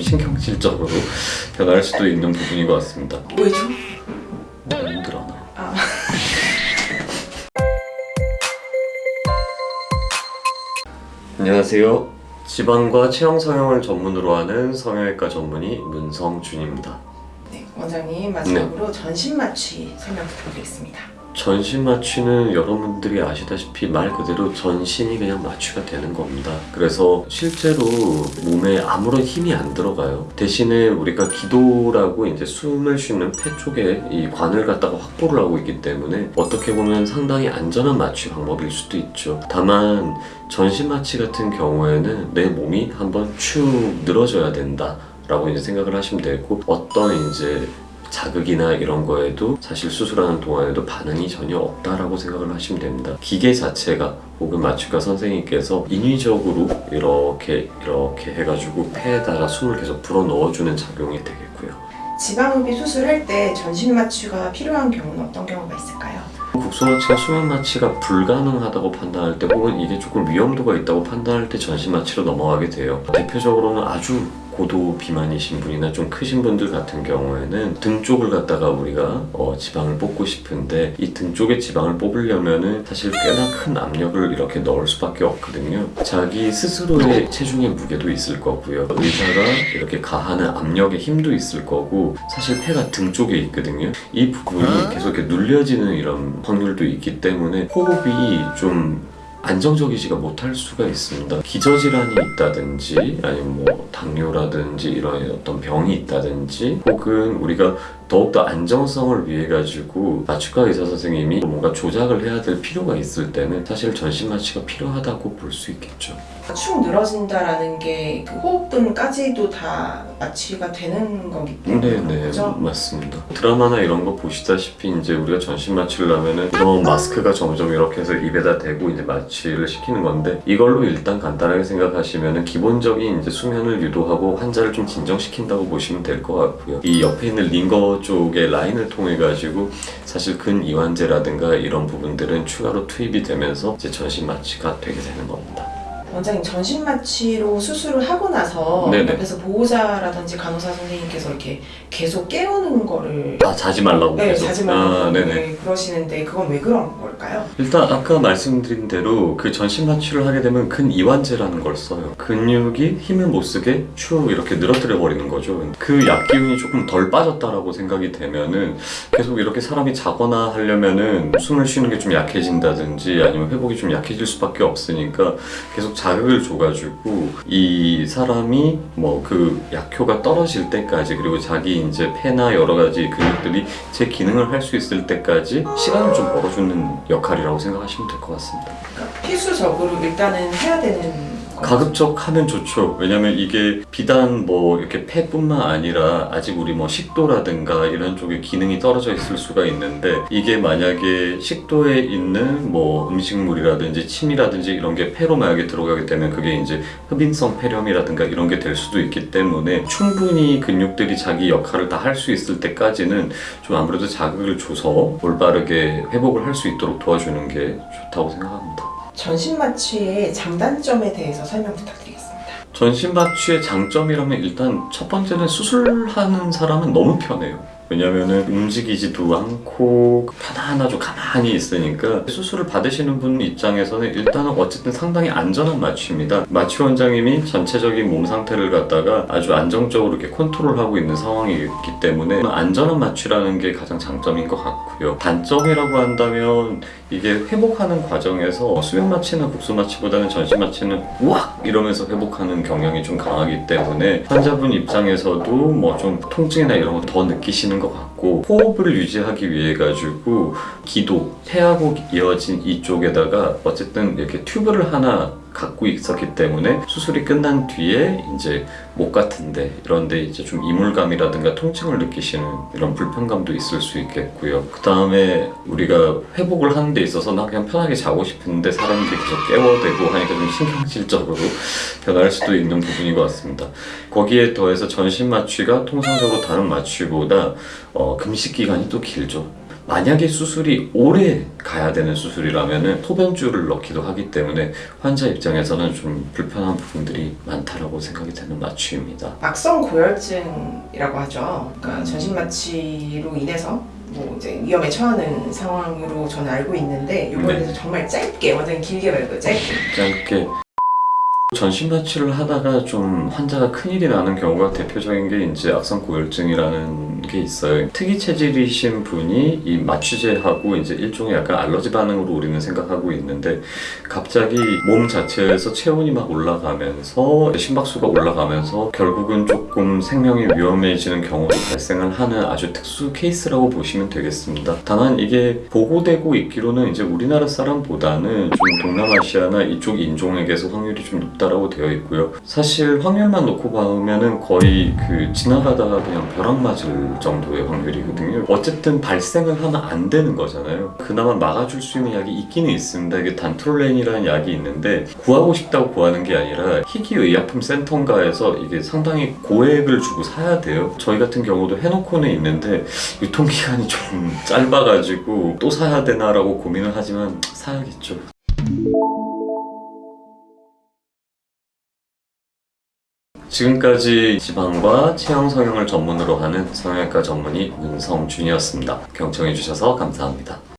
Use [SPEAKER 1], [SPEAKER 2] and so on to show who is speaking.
[SPEAKER 1] 좀 신경질적으로 변할 수도 있는 부분인 것 같습니다.
[SPEAKER 2] 왜죠?
[SPEAKER 1] 내가 힘들어 나.
[SPEAKER 2] 아.
[SPEAKER 1] 안녕하세요. 지방과 체형 성형을 전문으로 하는 성형외과 전문의 문성준입니다.
[SPEAKER 2] 네, 원장님 마지막으로 전신 마취 설명 부탁드리겠습니다.
[SPEAKER 1] 전신 마취는 여러분들이 아시다시피 말 그대로 전신이 그냥 마취가 되는 겁니다. 그래서 실제로 몸에 아무런 힘이 안 들어가요. 대신에 우리가 기도라고 이제 숨을 쉬는 폐 쪽에 이 관을 갖다가 확보를 하고 있기 때문에 어떻게 보면 상당히 안전한 마취 방법일 수도 있죠. 다만 전신 마취 같은 경우에는 내 몸이 한번 축 늘어져야 된다. 라고 이제 생각을 하시면 되고 어떤 이제 자극이나 이런 거에도 사실 수술하는 동안에도 반응이 전혀 없다라고 생각을 하시면 됩니다. 기계 자체가 혹은 마취과 선생님께서 인위적으로 이렇게 이렇게 해가지고 폐에다가 숨을 계속 불어 넣어주는 작용이 되겠고요.
[SPEAKER 2] 지방흡입 수술할 때 전신 마취가 필요한 경우는 어떤 경우가 있을까요?
[SPEAKER 1] 국소 마취가 수면 마취가 불가능하다고 판단할 때 혹은 이게 조금 위험도가 있다고 판단할 때 전신 마취로 넘어가게 돼요. 대표적으로는 아주 고도 비만이신 분이나 좀 크신 분들 같은 경우에는 등 쪽을 갖다가 우리가 어, 지방을 뽑고 싶은데 이 등 쪽에 지방을 뽑으려면은 사실 꽤나 큰 압력을 이렇게 넣을 수밖에 없거든요. 자기 스스로의 체중의 무게도 있을 거고요. 의사가 이렇게 가하는 압력의 힘도 있을 거고 사실 폐가 등 쪽에 있거든요. 이 부분이 계속 이렇게 눌려지는 이런 확률도 있기 때문에 호흡이 좀 안정적이지가 못할 수가 있습니다. 기저질환이 있다든지 아니면 뭐 당뇨라든지 이런 어떤 병이 있다든지 혹은 우리가 더욱더 안정성을 위해 가지고 마취과 의사 선생님이 뭔가 조작을 해야 될 필요가 있을 때는 사실 전신 마취가 필요하다고 볼 수 있겠죠.
[SPEAKER 2] 축 늘어진다라는 게 그 호흡 등까지도 다 마취가 되는 거기 때문에
[SPEAKER 1] 네네
[SPEAKER 2] 거죠?
[SPEAKER 1] 맞습니다. 드라마나 이런 거 보시다시피 이제 우리가 전신 마취를 하면은 이런 마스크가 점점 이렇게 해서 입에다 대고 이제 마취를 시키는 건데 이걸로 일단 간단하게 생각하시면은 기본적인 이제 수면을 유도하고 환자를 좀 진정시킨다고 보시면 될 것 같고요. 이 옆에 있는 링거 쪽의 라인을 통해 가지고 사실 근 이완제라든가 이런 부분들은 추가로 투입이 되면서 이제 전신 마취가 되게 되는 겁니다.
[SPEAKER 2] 원장님 전신 마취로 수술을 하고 나서
[SPEAKER 1] 네네.
[SPEAKER 2] 옆에서 보호자라든지 간호사 선생님께서 이렇게 계속 깨우는 거를
[SPEAKER 1] 아 자지 말라고
[SPEAKER 2] 네,
[SPEAKER 1] 계속.
[SPEAKER 2] 자지
[SPEAKER 1] 아,
[SPEAKER 2] 말라고
[SPEAKER 1] 네네.
[SPEAKER 2] 네, 그러시는데 그건 왜 그런 걸까요?
[SPEAKER 1] 일단 아까 말씀드린 대로 그 전신 마취를 하게 되면 근 이완제라는 걸 써요. 근육이 힘을 못 쓰게 쭉 이렇게 늘어뜨려 버리는 거죠. 그 약 기운이 조금 덜 빠졌다라고 생각이 되면은 계속 이렇게 사람이 자거나 하려면은 숨을 쉬는 게 좀 약해진다든지 아니면 회복이 좀 약해질 수밖에 없으니까 계속 자극을 줘가지고 이 사람이 뭐 그 약효가 떨어질 때까지 그리고 자기 이제 폐나 여러 가지 근육들이 제 기능을 할 수 있을 때까지 시간을 좀 벌어주는 역할이라고 생각하시면 될 것 같습니다.
[SPEAKER 2] 그러니까 필수적으로 일단은 해야 되는.
[SPEAKER 1] 가급적 하면 좋죠. 왜냐면 이게 비단 뭐 이렇게 폐뿐만 아니라 아직 우리 뭐 식도라든가 이런 쪽에 기능이 떨어져 있을 수가 있는데 이게 만약에 식도에 있는 뭐 음식물이라든지 침이라든지 이런 게 폐로 만약에 들어가게 되면 그게 이제 흡인성 폐렴이라든가 이런 게 될 수도 있기 때문에 충분히 근육들이 자기 역할을 다 할 수 있을 때까지는 좀 아무래도 자극을 줘서 올바르게 회복을 할 수 있도록 도와주는 게 좋다고 생각합니다.
[SPEAKER 2] 전신 마취의 장단점에 대해서 설명 부탁드리겠습니다.
[SPEAKER 1] 전신 마취의 장점이라면 일단 첫 번째는 수술하는 사람은 너무 편해요. 왜냐면은 움직이지도 않고 편안하죠. 가만히 있으니까. 수술을 받으시는 분 입장에서는 일단은 어쨌든 상당히 안전한 마취입니다. 마취 원장님이 전체적인 몸 상태를 갖다가 아주 안정적으로 이렇게 컨트롤하고 있는 상황이기 때문에 안전한 마취라는 게 가장 장점인 것 같고요. 단점이라고 한다면 이게 회복하는 과정에서 수면 마취나 국소 마취보다는 전신 마취는 우악! 이러면서 회복하는 경향이 좀 강하기 때문에 환자분 입장에서도 뭐 좀 통증이나 이런 거 더 느끼시는 것 같고 호흡을 유지하기 위해 가지고 기도 폐하고 이어진 이쪽에다가 어쨌든 이렇게 튜브를 하나 갖고 있었기 때문에 수술이 끝난 뒤에 이제 목 같은데 이런데 이제 좀 이물감이라든가 통증을 느끼시는 이런 불편감도 있을 수 있겠고요. 그 다음에 우리가 회복을 하는 데 있어서 나 그냥 편하게 자고 싶은데 사람들이 계속 깨워대고 하니까 좀 신경질적으로 변할 수도 있는 부분인 것 같습니다. 거기에 더해서 전신 마취가 통상적으로 다른 마취보다 어, 금식 기간이 또 길죠. 만약에 수술이 오래 가야 되는 수술이라면 소변줄을 넣기도 하기 때문에 환자 입장에서는 좀 불편한 부분들이 많다라고 생각이 되는 마취입니다.
[SPEAKER 2] 막성 고열증이라고 하죠. 그러니까 전신 마취로 인해서 뭐 이제 위험에 처하는 상황으로 저는 알고 있는데 이거에
[SPEAKER 1] 네.
[SPEAKER 2] 정말 짧게 완전 길게 말고 짧게
[SPEAKER 1] 짧게 전신 마취를 하다가 좀 환자가 큰일이 나는 경우가 대표적인 게 이제 악성 고열증이라는 게 있어요. 특이 체질이신 분이 이 마취제하고 이제 일종의 약간 알러지 반응으로 우리는 생각하고 있는데 갑자기 몸 자체에서 체온이 막 올라가면서 심박수가 올라가면서 결국은 조금 생명이 위험해지는 경우도 발생을 하는 아주 특수 케이스라고 보시면 되겠습니다. 다만 이게 보고되고 있기로는 이제 우리나라 사람보다는 좀 동남아시아나 이쪽 인종에게서 확률이 좀 높다 라고 되어 있고요. 사실 확률만 놓고 보면은 거의 그 지나가다가 그냥 벼락 맞을 정도의 확률이거든요. 어쨌든 발생을 하면 안 되는 거잖아요. 그나마 막아줄 수 있는 약이 있기는 있습니다. 이게 단트롤렌이라는 약이 있는데 구하고 싶다고 구하는 게 아니라 희귀의약품 센터인가에서 이게 상당히 고액을 주고 사야 돼요. 저희 같은 경우도 해놓고는 있는데 유통기한이 좀 짧아가지고 또 사야 되나 라고 고민을 하지만 사야겠죠. 지금까지 지방과 체형 성형을 전문으로 하는 성형외과 전문의 문성준이었습니다. 경청해주셔서 감사합니다.